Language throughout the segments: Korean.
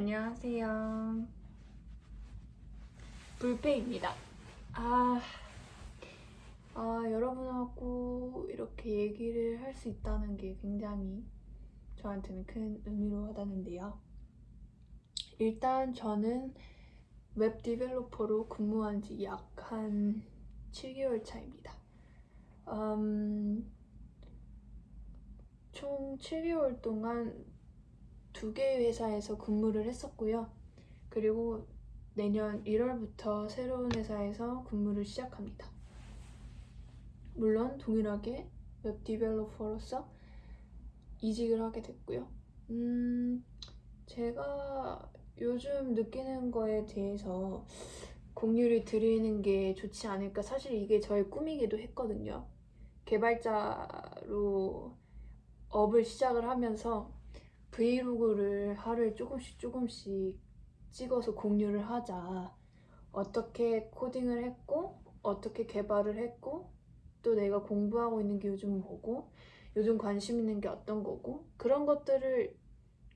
안녕하세요. 불페입니다. 아, 아, 여러분하고 이렇게 얘기를 할 수 있다는 게 굉장히 저한테는 큰 의미로 와닿는데요. 일단 저는 웹 디벨로퍼로 근무한 지 약 한 7개월 차입니다. 음, 총 7개월 동안 두 개의 회사에서 근무를 했었고요. 그리고 내년 1월부터 새로운 회사에서 근무를 시작합니다. 물론 동일하게 웹 디벨로퍼로서 이직을 하게 됐고요. 음, 제가 요즘 느끼는 거에 대해서 공유를 드리는 게 좋지 않을까. 사실 이게 저의 꿈이기도 했거든요. 개발자로 업을 시작을 하면서 브이로그를 하루에 조금씩 조금씩 찍어서 공유를 하자. 어떻게 코딩을 했고, 어떻게 개발을 했고, 또 내가 공부하고 있는 게 요즘 뭐고, 요즘 관심 있는 게 어떤 거고, 그런 것들을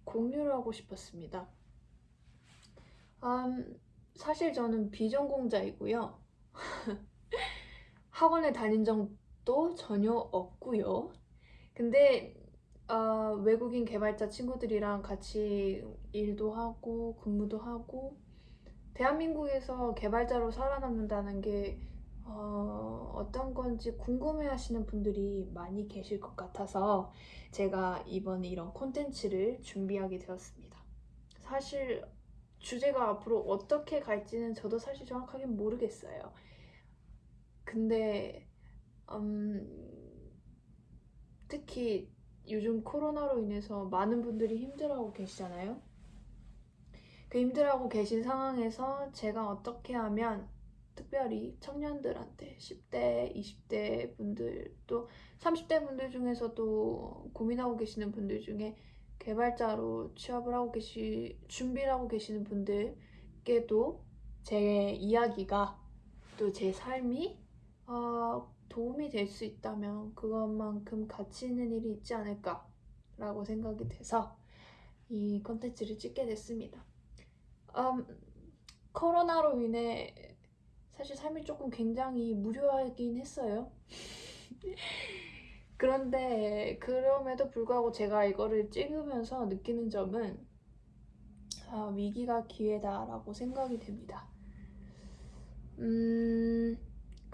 공유를 하고 싶었습니다. 음, 사실 저는 비전공자이고요. 학원에 다닌 적도 전혀 없고요. 근데 어, 외국인 개발자 친구들이랑 같이 일도 하고 근무도 하고 대한민국에서 개발자로 살아남는다는 게 어, 어떤 건지 궁금해 하시는 분들이 많이 계실 것 같아서 제가 이번에 이런 콘텐츠를 준비하게 되었습니다. 사실 주제가 앞으로 어떻게 갈지는 저도 사실 정확하게 모르겠어요. 근데 음, 특히 요즘 코로나로 인해서 많은 분들이 힘들어하고 계시잖아요. 그 힘들어하고 계신 상황에서 제가 어떻게 하면 특별히 청년들한테 10대, 20대 분들 또 30대 분들 중에서도 고민하고 계시는 분들 중에 개발자로 취업을 하고 계시 준비를 하고 계시는 분들께도 제 이야기가 또 제 삶이 어, 도움이 될 수 있다면 그것만큼 가치 있는 일이 있지 않을까 라고 생각이 돼서 이 컨텐츠를 찍게 됐습니다. 음, 코로나로 인해 사실 삶이 조금 굉장히 무료하긴 했어요. 그런데 그럼에도 불구하고 제가 이거를 찍으면서 느끼는 점은 아, 위기가 기회다 라고 생각이 됩니다. 음,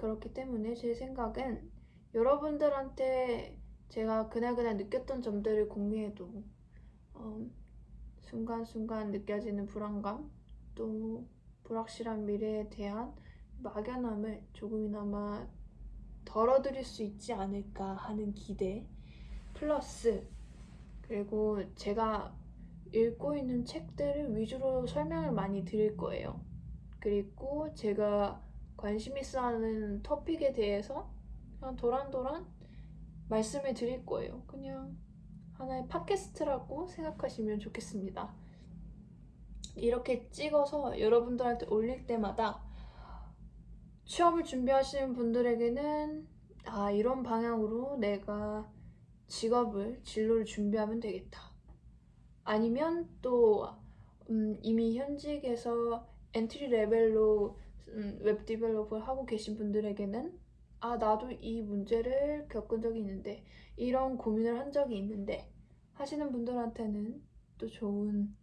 그렇기 때문에 제 생각은 여러분들한테 제가 그날그날 느꼈던 점들을 공유해도 어, 순간순간 느껴지는 불안감 또 불확실한 미래에 대한 막연함을 조금이나마 덜어드릴 수 있지 않을까 하는 기대 플러스 그리고 제가 읽고 있는 책들을 위주로 설명을 많이 드릴 거예요. 그리고 제가 관심 있어 하는 토픽에 대해서 그냥 도란도란 말씀을 드릴 거예요. 그냥 하나의 팟캐스트라고 생각하시면 좋겠습니다. 이렇게 찍어서 여러분들한테 올릴 때마다 취업을 준비하시는 분들에게는 아, 이런 방향으로 내가 직업을, 진로를 준비하면 되겠다. 아니면 또 음, 이미 현직에서 entry level로 음, web develop을 하고 계신 분들에게는 아, 나도 이 문제를 겪은 적이 있는데, 이런 고민을 한 적이 있는데, 하시는 분들한테는 또 좋은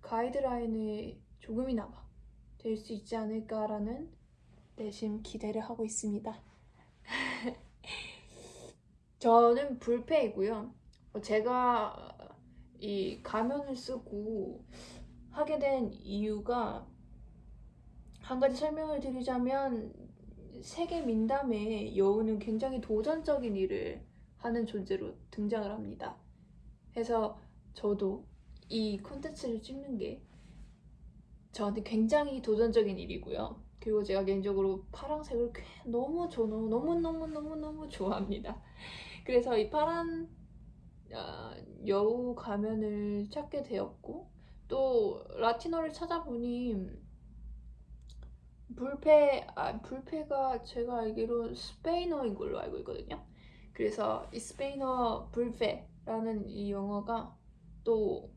가이드라인이 조금이나마 될 수 있지 않을까라는 내심 기대를 하고 있습니다. 저는 불패이고요. 제가 이 가면을 쓰고 하게 된 이유가 한 가지 설명을 드리자면 세계 민담의 여우는 굉장히 도전적인 일을 하는 존재로 등장을 합니다. 그래서 저도 이 콘텐츠를 찍는 게 저한테 굉장히 도전적인 일이고요. 그리고 제가 개인적으로 파란색을 너무 저 너무 너무 너무 너무 너무 좋아합니다. 그래서 이 파란 어, 여우 가면을 찾게 되었고 또 라틴어를 찾아보니 불패, 아, 불패가 제가 알기로 스페인어인 걸로 알고 있거든요. 그래서 이 스페인어 불패라는 이 영어가 또